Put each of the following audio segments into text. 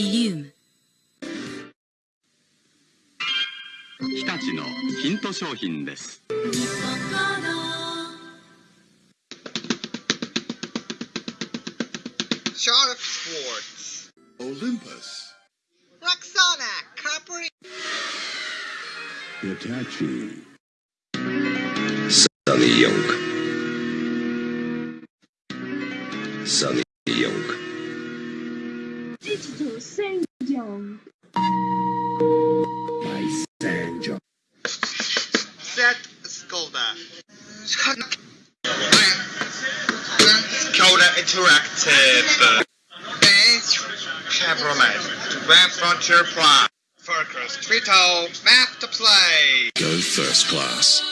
イリウム。日立のヒント商品です。シャープスポーツオリンパスラクカプリサーヨサ Digital Sanjong. Lysanger, Set Skoda. Skoda Interactive. Benz Chevrolet. Grand Frontier Plus. Focus. Trito. Map to play. Go first class.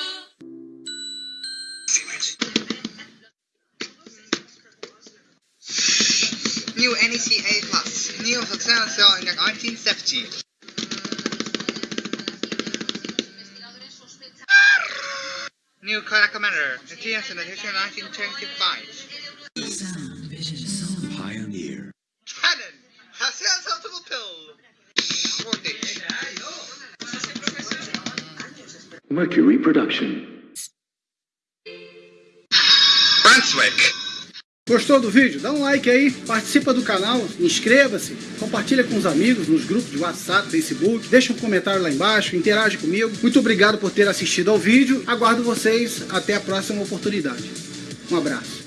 New NEC A Plus. New success sale in 1970. New color commander. GS in the 1925. Pioneer, Canon. Has sensible pill. Voltage. Mercury Production. Brunswick. Gostou do vídeo? Dá um like aí, participa do canal, inscreva-se, compartilha com os amigos nos grupos de WhatsApp, Facebook, deixa um comentário lá embaixo, interage comigo. Muito obrigado por ter assistido ao vídeo, aguardo vocês até a próxima oportunidade. Um abraço.